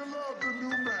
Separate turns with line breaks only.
You love the new man.